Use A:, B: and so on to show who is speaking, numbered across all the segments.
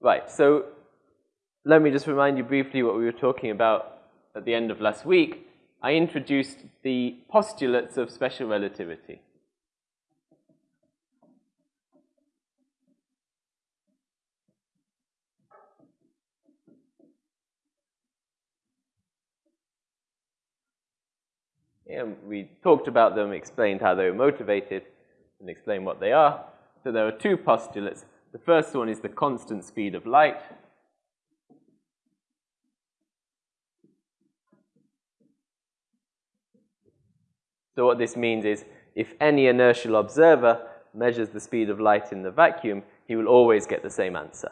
A: Right, so let me just remind you briefly what we were talking about at the end of last week. I introduced the postulates of special relativity. And we talked about them, explained how they were motivated, and explained what they are. So there are two postulates. The first one is the constant speed of light. So what this means is if any inertial observer measures the speed of light in the vacuum, he will always get the same answer,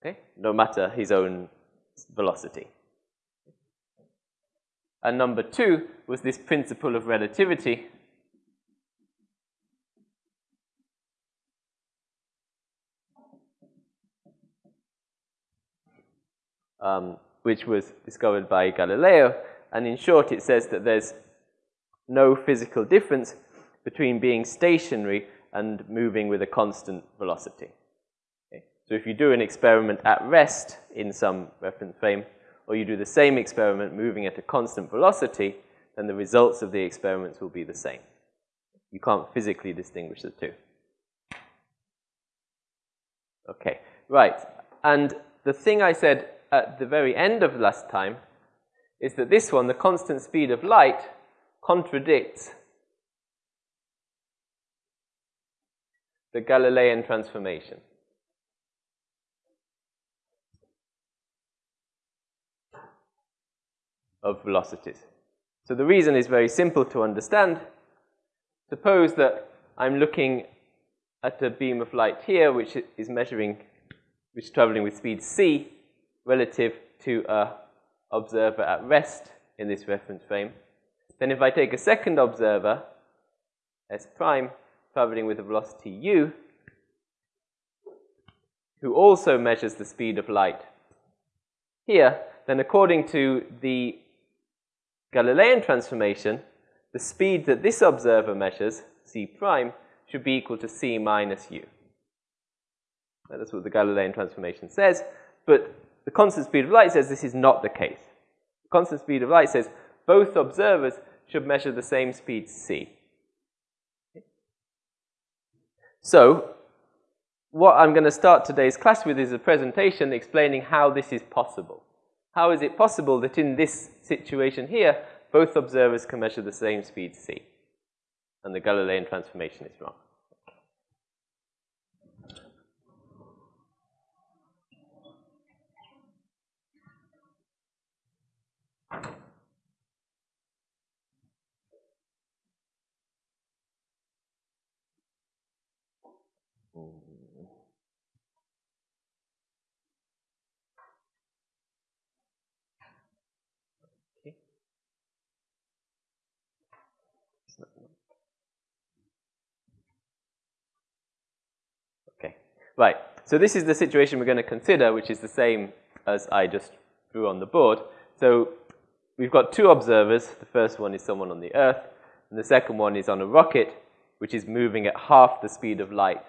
A: okay? no matter his own velocity. And number two was this principle of relativity. Um, which was discovered by Galileo. And in short, it says that there's no physical difference between being stationary and moving with a constant velocity. Okay? So if you do an experiment at rest in some reference frame, or you do the same experiment moving at a constant velocity, then the results of the experiments will be the same. You can't physically distinguish the two. Okay, right. And the thing I said at the very end of last time is that this one, the constant speed of light, contradicts the Galilean transformation. of velocities. So the reason is very simple to understand. Suppose that I'm looking at a beam of light here, which is measuring, which is traveling with speed c relative to a observer at rest in this reference frame. Then if I take a second observer, S prime, traveling with a velocity u, who also measures the speed of light here, then according to the Galilean transformation, the speed that this observer measures, c prime, should be equal to c minus u. That's what the Galilean transformation says, but the constant speed of light says this is not the case. The constant speed of light says both observers should measure the same speed c. So, what I'm going to start today's class with is a presentation explaining how this is possible. How is it possible that in this situation here, both observers can measure the same speed c? And the Galilean transformation is wrong. Okay, right, so this is the situation we're going to consider, which is the same as I just drew on the board. So we've got two observers. The first one is someone on the Earth, and the second one is on a rocket, which is moving at half the speed of light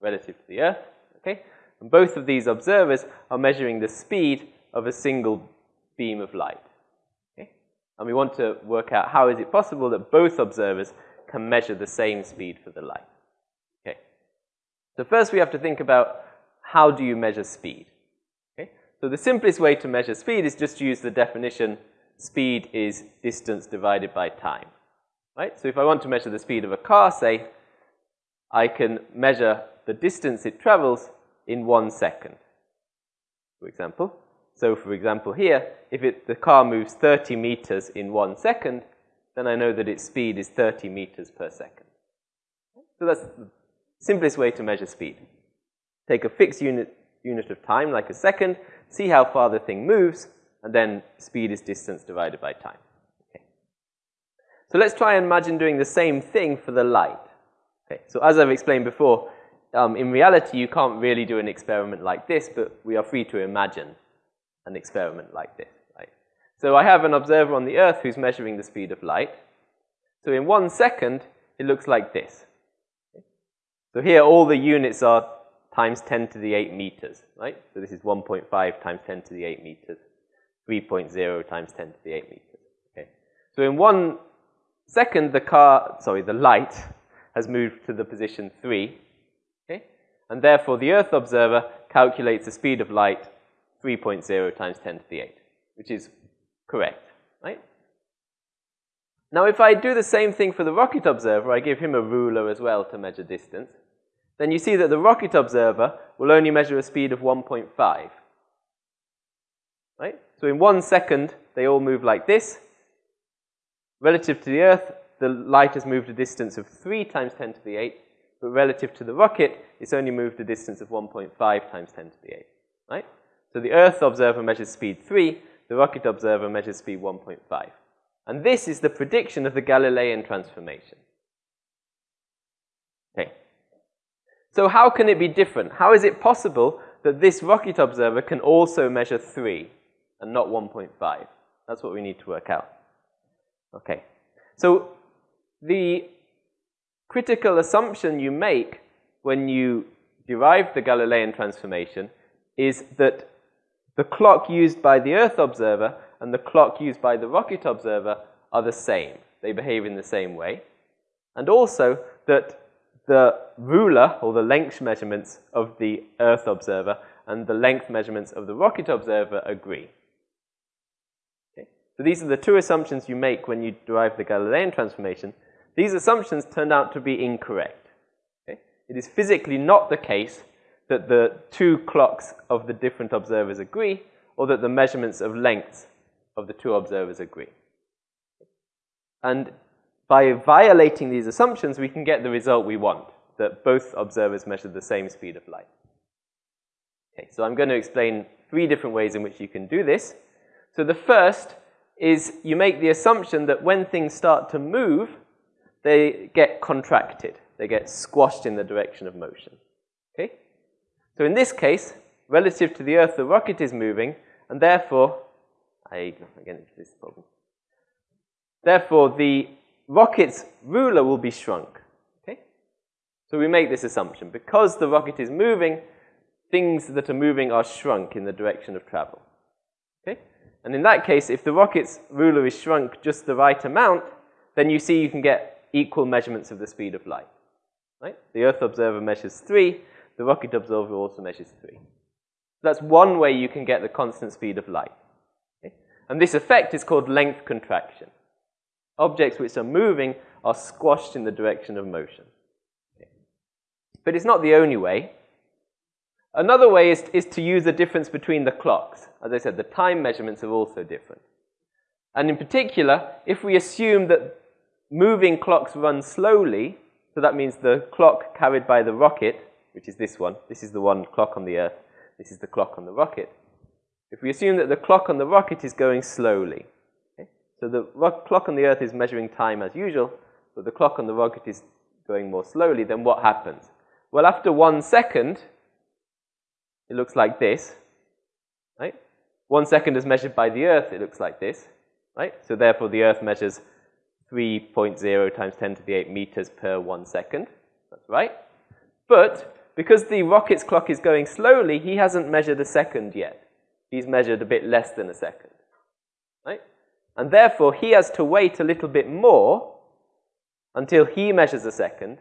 A: relative to the Earth. Okay? And both of these observers are measuring the speed of a single beam of light. And we want to work out how is it possible that both observers can measure the same speed for the light. Okay. So first we have to think about how do you measure speed. Okay? So the simplest way to measure speed is just to use the definition speed is distance divided by time. Right? So if I want to measure the speed of a car, say, I can measure the distance it travels in one second, for example. So for example here, if it, the car moves 30 meters in one second, then I know that its speed is 30 meters per second. So that's the Simplest way to measure speed. Take a fixed unit, unit of time, like a second, see how far the thing moves, and then speed is distance divided by time. Okay. So let's try and imagine doing the same thing for the light. Okay. So as I've explained before, um, in reality, you can't really do an experiment like this, but we are free to imagine an experiment like this. Right? So I have an observer on the Earth who's measuring the speed of light. So in one second, it looks like this. So here all the units are times 10 to the 8 meters, right? So this is 1.5 times 10 to the 8 meters, 3.0 times 10 to the 8 meters. Okay. So in one second, the car, sorry, the light has moved to the position 3, okay? And therefore, the Earth observer calculates the speed of light 3.0 times 10 to the 8, which is correct, right? Now, if I do the same thing for the rocket observer, I give him a ruler as well to measure distance, then you see that the rocket observer will only measure a speed of 1.5. Right? So in one second, they all move like this. Relative to the Earth, the light has moved a distance of 3 times 10 to the 8, but relative to the rocket, it's only moved a distance of 1.5 times 10 to the 8. Right? So the Earth observer measures speed 3, the rocket observer measures speed 1.5. And this is the prediction of the Galilean transformation. Okay. So how can it be different? How is it possible that this rocket observer can also measure 3 and not 1.5? That's what we need to work out. Okay. So the critical assumption you make when you derive the Galilean transformation is that the clock used by the Earth observer and the clock used by the rocket observer are the same. They behave in the same way. And also that the ruler, or the length measurements of the Earth observer and the length measurements of the rocket observer agree. Okay? So these are the two assumptions you make when you derive the Galilean transformation. These assumptions turned out to be incorrect. Okay? It is physically not the case that the two clocks of the different observers agree, or that the measurements of lengths of the two observers agree. And by violating these assumptions, we can get the result we want, that both observers measure the same speed of light. Okay, so I'm going to explain three different ways in which you can do this. So the first is you make the assumption that when things start to move, they get contracted. They get squashed in the direction of motion. Okay? So in this case, relative to the Earth, the rocket is moving, and therefore I into this problem. Therefore, the rocket's ruler will be shrunk. Okay? So we make this assumption. Because the rocket is moving, things that are moving are shrunk in the direction of travel. Okay? And in that case, if the rocket's ruler is shrunk just the right amount, then you see you can get equal measurements of the speed of light. Right? The Earth observer measures 3, the rocket observer also measures 3. That's one way you can get the constant speed of light. And this effect is called length contraction. Objects which are moving are squashed in the direction of motion. Okay. But it's not the only way. Another way is, is to use the difference between the clocks. As I said, the time measurements are also different. And in particular, if we assume that moving clocks run slowly, so that means the clock carried by the rocket, which is this one, this is the one clock on the Earth, this is the clock on the rocket, if we assume that the clock on the rocket is going slowly, okay? so the clock on the Earth is measuring time as usual, but the clock on the rocket is going more slowly, then what happens? Well, after one second, it looks like this, right? One second is measured by the Earth, it looks like this, right? So therefore, the Earth measures 3.0 times 10 to the 8 meters per one second. That's right. But because the rocket's clock is going slowly, he hasn't measured a second yet he's measured a bit less than a second. Right? And therefore, he has to wait a little bit more until he measures a second.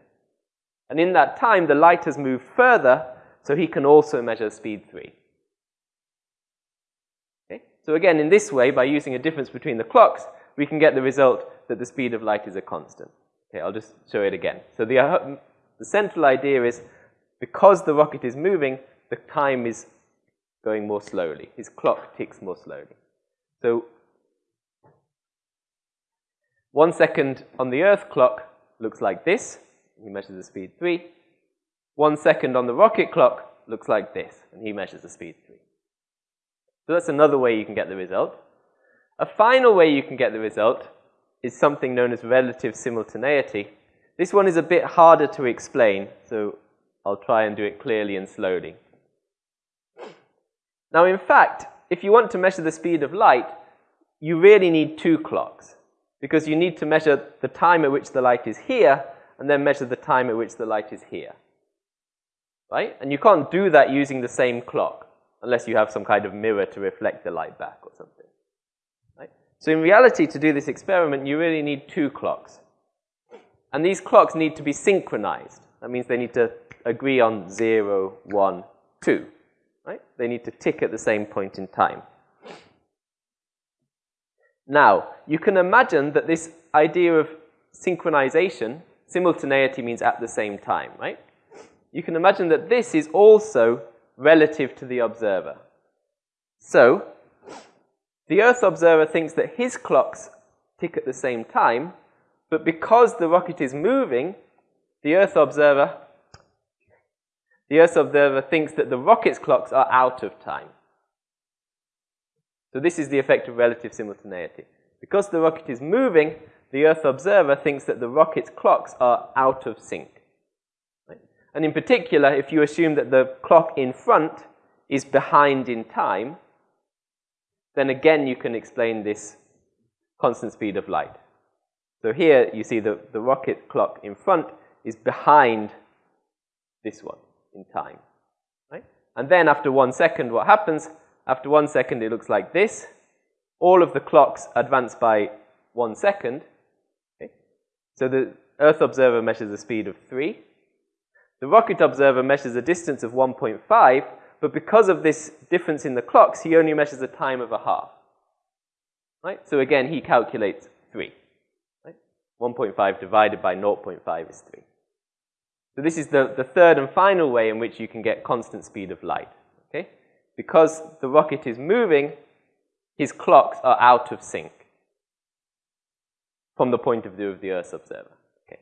A: And in that time, the light has moved further, so he can also measure speed 3. Okay? So again, in this way, by using a difference between the clocks, we can get the result that the speed of light is a constant. Okay, I'll just show it again. So the, uh, the central idea is because the rocket is moving, the time is going more slowly. His clock ticks more slowly. So one second on the Earth clock looks like this. He measures the speed 3. One second on the rocket clock looks like this, and he measures the speed 3. So that's another way you can get the result. A final way you can get the result is something known as relative simultaneity. This one is a bit harder to explain, so I'll try and do it clearly and slowly. Now, in fact, if you want to measure the speed of light, you really need two clocks because you need to measure the time at which the light is here and then measure the time at which the light is here. right? And you can't do that using the same clock unless you have some kind of mirror to reflect the light back or something. Right? So in reality, to do this experiment, you really need two clocks. And these clocks need to be synchronized. That means they need to agree on 0, 1, 2. Right? They need to tick at the same point in time. Now, you can imagine that this idea of synchronization, simultaneity means at the same time, right? You can imagine that this is also relative to the observer. So, the Earth observer thinks that his clocks tick at the same time, but because the rocket is moving, the Earth observer the Earth observer thinks that the rocket's clocks are out of time. So this is the effect of relative simultaneity. Because the rocket is moving, the Earth observer thinks that the rocket's clocks are out of sync. Right? And in particular, if you assume that the clock in front is behind in time, then again you can explain this constant speed of light. So here you see the, the rocket clock in front is behind this one in time. Right? And then after one second, what happens? After one second, it looks like this. All of the clocks advance by one second. Okay? So the Earth observer measures a speed of 3. The rocket observer measures a distance of 1.5, but because of this difference in the clocks, he only measures a time of a half. Right? So again, he calculates 3. Right? 1.5 divided by 0.5 is 3. So this is the, the third and final way in which you can get constant speed of light. Okay? Because the rocket is moving, his clocks are out of sync from the point of view of the Earth's observer. Okay?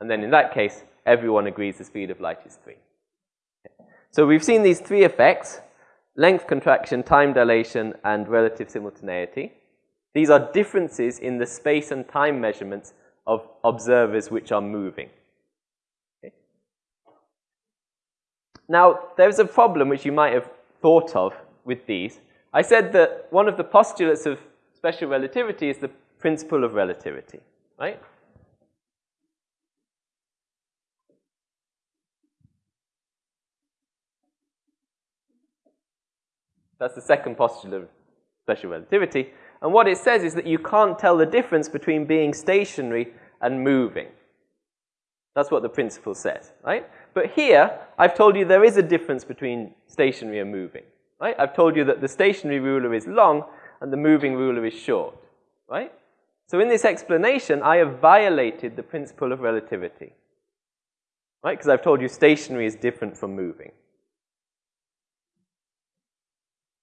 A: And then in that case, everyone agrees the speed of light is 3. Okay. So we've seen these three effects, length contraction, time dilation, and relative simultaneity. These are differences in the space and time measurements of observers which are moving. Now, there's a problem which you might have thought of with these. I said that one of the postulates of special relativity is the principle of relativity, right? That's the second postulate of special relativity. And what it says is that you can't tell the difference between being stationary and moving. That's what the principle says, right? But here, I've told you there is a difference between stationary and moving, right? I've told you that the stationary ruler is long and the moving ruler is short, right? So in this explanation, I have violated the principle of relativity, right? Because I've told you stationary is different from moving.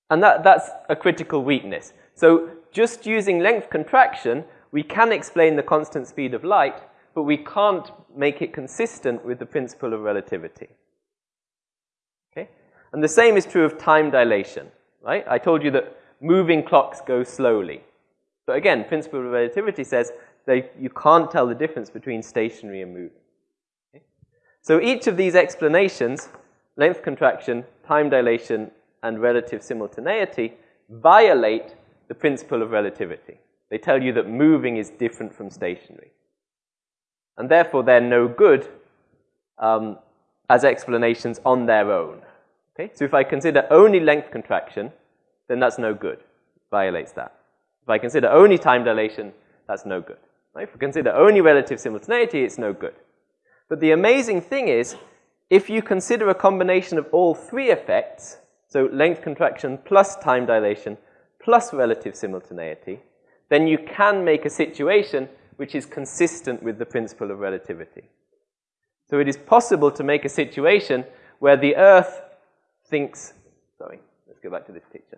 A: And that, that's a critical weakness. So just using length contraction, we can explain the constant speed of light, but we can't make it consistent with the principle of relativity. Okay? And the same is true of time dilation, right? I told you that moving clocks go slowly. But again, principle of relativity says that you can't tell the difference between stationary and moving. Okay? So each of these explanations, length contraction, time dilation, and relative simultaneity, violate the principle of relativity. They tell you that moving is different from stationary and therefore they're no good um, as explanations on their own. Okay? So if I consider only length contraction, then that's no good. Violates that. If I consider only time dilation, that's no good. Right? If we consider only relative simultaneity, it's no good. But the amazing thing is, if you consider a combination of all three effects, so length contraction plus time dilation plus relative simultaneity, then you can make a situation which is consistent with the principle of relativity. So it is possible to make a situation where the Earth thinks, sorry, let's go back to this picture.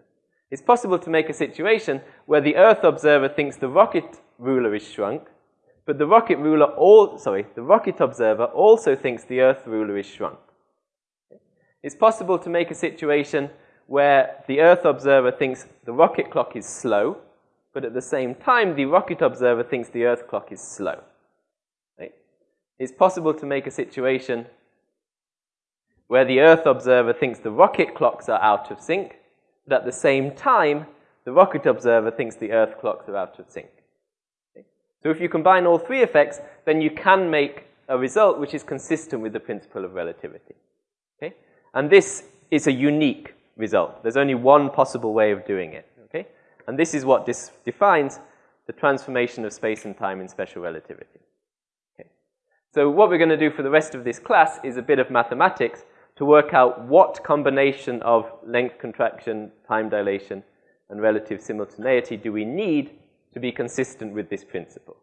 A: It's possible to make a situation where the Earth observer thinks the rocket ruler is shrunk, but the rocket ruler all, sorry, the rocket observer also thinks the Earth ruler is shrunk. It's possible to make a situation where the Earth observer thinks the rocket clock is slow, but at the same time, the rocket observer thinks the Earth clock is slow. Right? It's possible to make a situation where the Earth observer thinks the rocket clocks are out of sync, but at the same time, the rocket observer thinks the Earth clocks are out of sync. Okay? So if you combine all three effects, then you can make a result which is consistent with the principle of relativity. Okay? And this is a unique result. There's only one possible way of doing it. And this is what this defines the transformation of space and time in special relativity. Okay? So what we're going to do for the rest of this class is a bit of mathematics to work out what combination of length contraction, time dilation, and relative simultaneity do we need to be consistent with this principle.